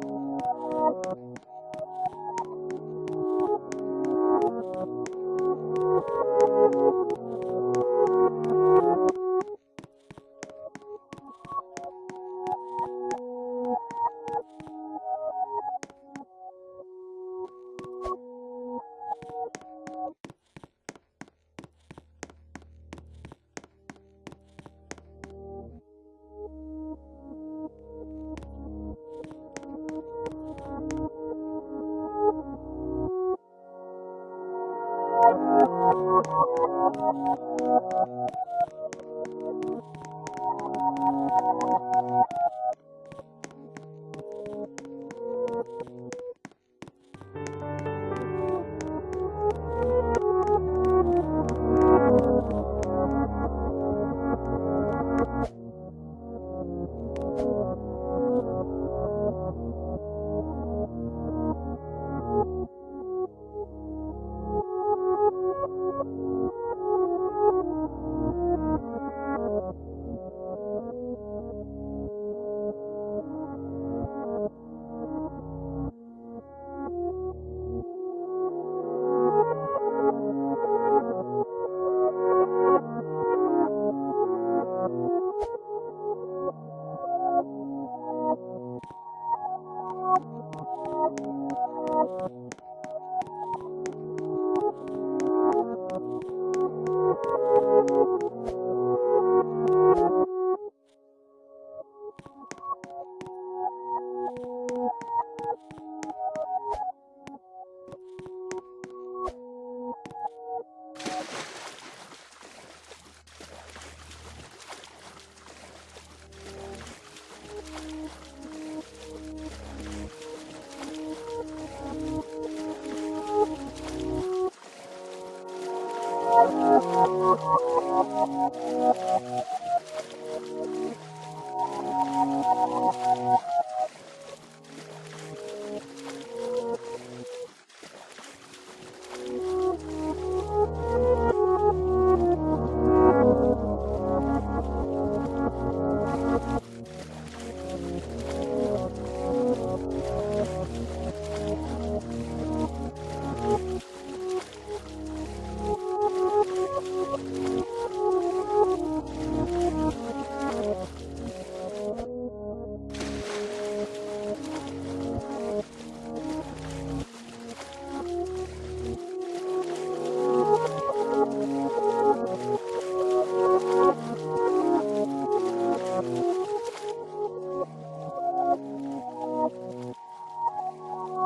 ピッ! Thank you. Thank you.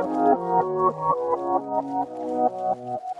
Thank you.